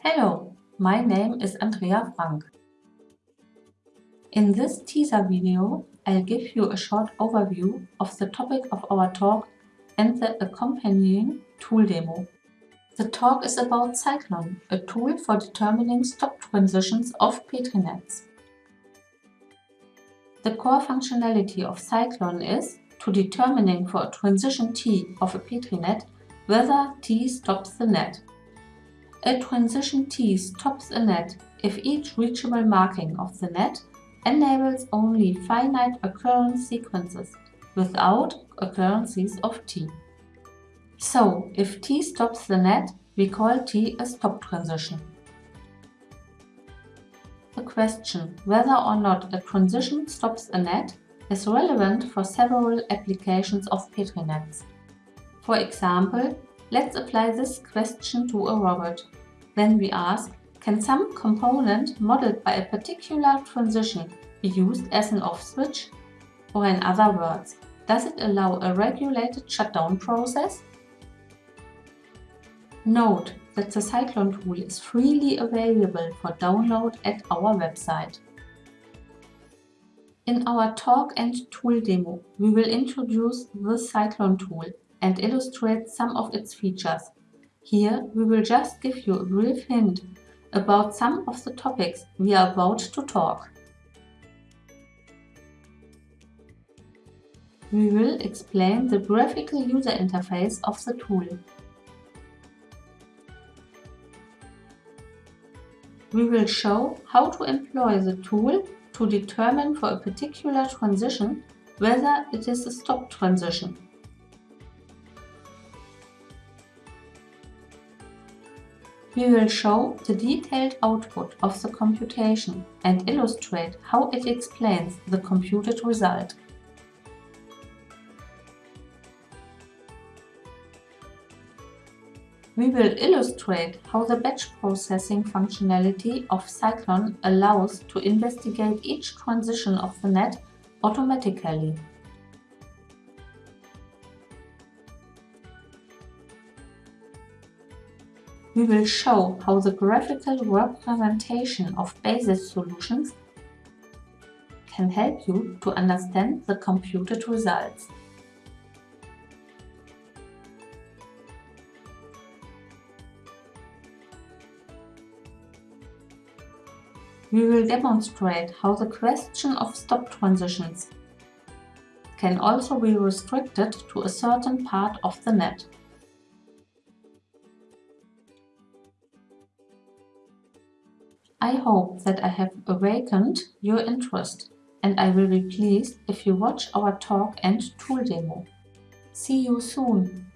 Hello, my name is Andrea Frank. In this teaser video, I'll give you a short overview of the topic of our talk and the accompanying tool demo. The talk is about Cyclone, a tool for determining stop transitions of Petri nets. The core functionality of Cyclone is to determining for a transition T of a Petri net whether T stops the net. A transition T stops a net if each reachable marking of the net enables only finite occurrence sequences without occurrences of T. So, if T stops the net, we call T a stop transition. The question whether or not a transition stops a net is relevant for several applications of Petri nets. For example, let's apply this question to a robot. Then we ask, can some component modeled by a particular transition be used as an off switch? Or in other words, does it allow a regulated shutdown process? Note that the Cyclone tool is freely available for download at our website. In our talk and tool demo, we will introduce the Cyclone tool and illustrate some of its features. Here we will just give you a brief hint about some of the topics we are about to talk. We will explain the graphical user interface of the tool. We will show how to employ the tool to determine for a particular transition whether it is a stop transition. We will show the detailed output of the computation and illustrate how it explains the computed result. We will illustrate how the batch processing functionality of Cyclone allows to investigate each transition of the net automatically. We will show how the graphical representation of basis solutions can help you to understand the computed results. We will demonstrate how the question of stop transitions can also be restricted to a certain part of the net. I hope that I have awakened your interest and I will be pleased if you watch our talk and tool demo. See you soon!